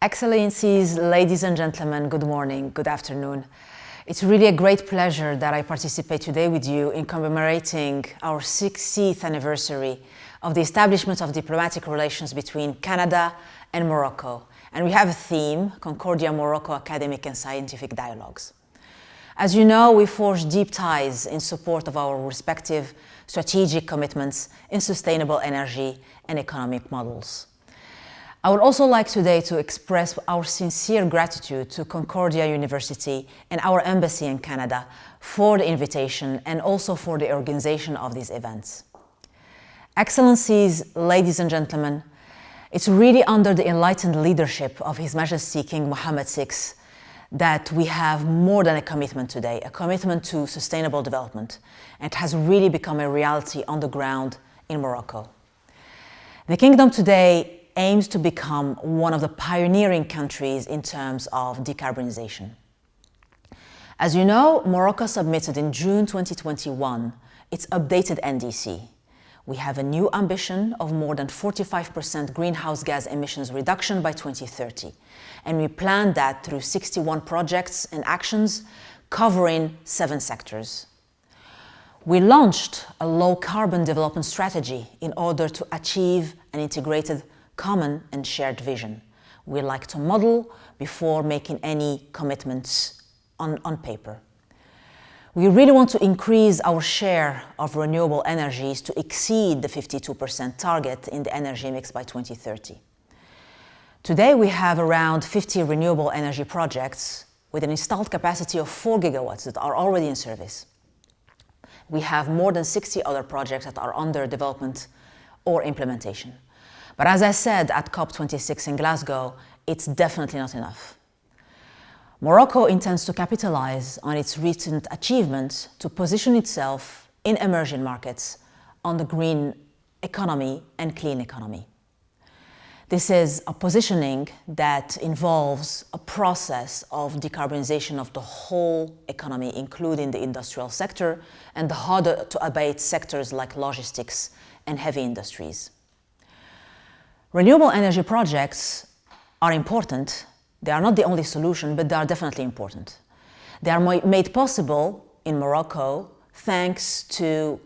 Excellencies, ladies and gentlemen, good morning, good afternoon. It's really a great pleasure that I participate today with you in commemorating our 60th anniversary of the establishment of diplomatic relations between Canada and Morocco. And we have a theme, Concordia Morocco Academic and Scientific Dialogues. As you know, we forged deep ties in support of our respective strategic commitments in sustainable energy and economic models. I would also like today to express our sincere gratitude to Concordia University and our embassy in Canada for the invitation and also for the organization of these events. Excellencies, ladies and gentlemen, it's really under the enlightened leadership of His Majesty King Mohammed VI that we have more than a commitment today, a commitment to sustainable development. It has really become a reality on the ground in Morocco. The kingdom today aims to become one of the pioneering countries in terms of decarbonization. As you know, Morocco submitted in June 2021 its updated NDC. We have a new ambition of more than 45% greenhouse gas emissions reduction by 2030 and we plan that through 61 projects and actions covering seven sectors. We launched a low-carbon development strategy in order to achieve an integrated, common and shared vision. We like to model before making any commitments on, on paper. We really want to increase our share of renewable energies to exceed the 52% target in the energy mix by 2030. Today we have around 50 renewable energy projects with an installed capacity of 4 gigawatts that are already in service. We have more than 60 other projects that are under development or implementation. But as I said at COP26 in Glasgow, it's definitely not enough. Morocco intends to capitalize on its recent achievements to position itself in emerging markets on the green economy and clean economy. This is a positioning that involves a process of decarbonization of the whole economy, including the industrial sector and the harder to abate sectors like logistics and heavy industries. Renewable energy projects are important. They are not the only solution, but they are definitely important. They are made possible in Morocco thanks to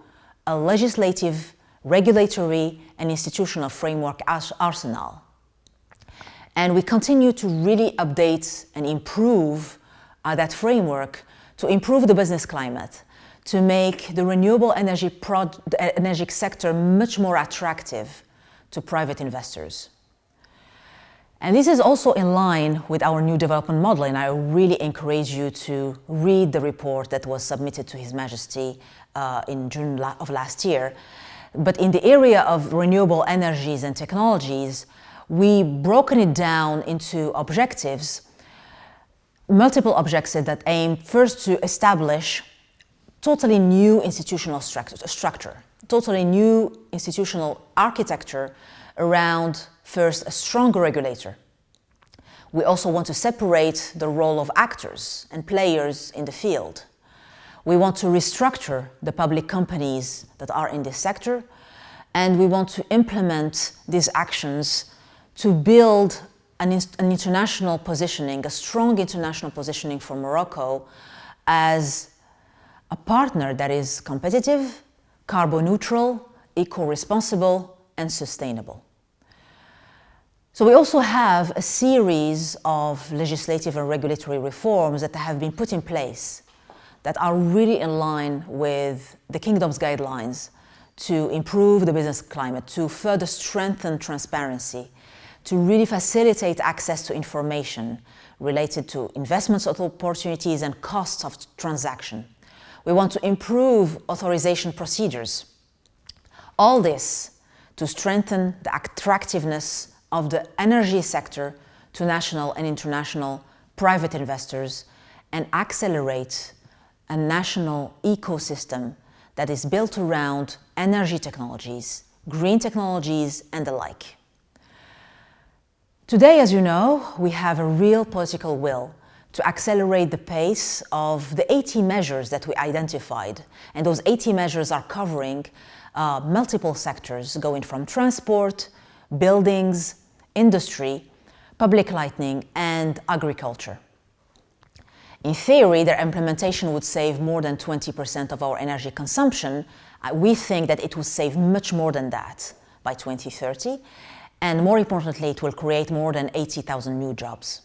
a legislative regulatory and institutional framework arsenal. And we continue to really update and improve uh, that framework to improve the business climate, to make the renewable energy, energy sector much more attractive to private investors. And this is also in line with our new development model, and I really encourage you to read the report that was submitted to His Majesty uh, in June of last year. But in the area of renewable energies and technologies, we broken it down into objectives, multiple objectives that aim first to establish totally new institutional structure, totally new institutional architecture around first a stronger regulator. We also want to separate the role of actors and players in the field. We want to restructure the public companies that are in this sector and we want to implement these actions to build an, an, international positioning, a strong international positioning for Morocco as a partner that is competitive, carbon neutral, eco-responsible and sustainable. So we also have a series of legislative and regulatory reforms that have been put in place that are really in line with the Kingdom's guidelines to improve the business climate, to further strengthen transparency, to really facilitate access to information related to investments opportunities and costs of transaction. We want to improve authorization procedures. All this to strengthen the attractiveness of the energy sector to national and international private investors and accelerate a national ecosystem that is built around energy technologies, green technologies and the like. Today, as you know, we have a real political will to accelerate the pace of the 80 measures that we identified. And those 80 measures are covering uh, multiple sectors, going from transport, buildings, industry, public lighting, and agriculture. In theory, their implementation would save more than 20% of our energy consumption. Uh, we think that it will save much more than that by 2030. And more importantly, it will create more than 80,000 new jobs.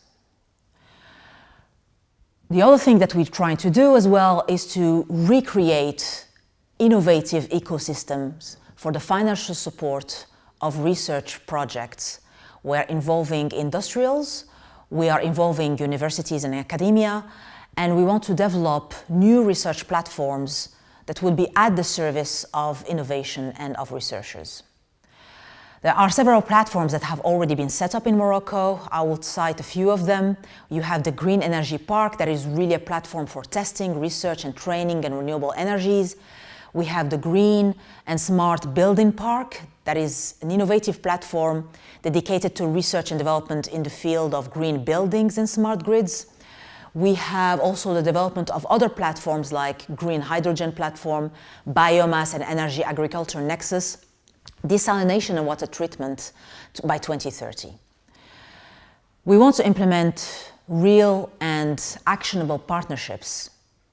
The other thing that we're trying to do as well is to recreate innovative ecosystems for the financial support of research projects. We're involving industrials, we are involving universities and academia, and we want to develop new research platforms that will be at the service of innovation and of researchers. There are several platforms that have already been set up in Morocco. I will cite a few of them. You have the Green Energy Park, that is really a platform for testing, research and training and renewable energies. We have the Green and Smart Building Park, that is an innovative platform dedicated to research and development in the field of green buildings and smart grids. We have also the development of other platforms like Green Hydrogen Platform, Biomass and Energy Agriculture Nexus, desalination and water treatment by 2030. We want to implement real and actionable partnerships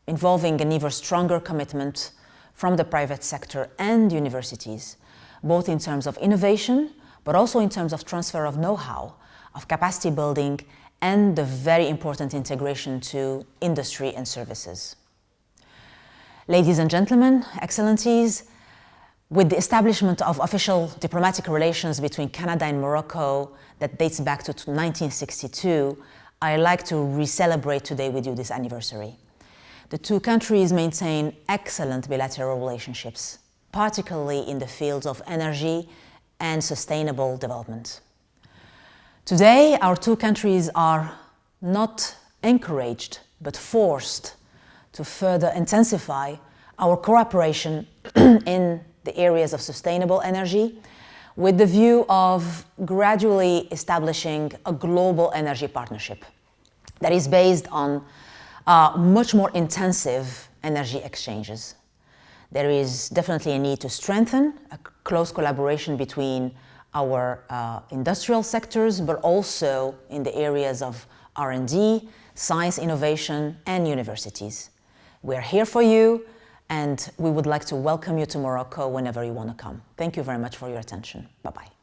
involving an even stronger commitment from the private sector and universities, both in terms of innovation, but also in terms of transfer of know-how, of capacity building, and the very important integration to industry and services. Ladies and gentlemen, excellencies, with the establishment of official diplomatic relations between Canada and Morocco that dates back to 1962, I like to re-celebrate today with you this anniversary. The two countries maintain excellent bilateral relationships, particularly in the fields of energy and sustainable development. Today, our two countries are not encouraged, but forced to further intensify our cooperation in the areas of sustainable energy with the view of gradually establishing a global energy partnership that is based on uh, much more intensive energy exchanges. There is definitely a need to strengthen a close collaboration between our uh, industrial sectors, but also in the areas of R&D, science innovation, and universities. We're here for you and we would like to welcome you to Morocco whenever you want to come. Thank you very much for your attention. Bye-bye.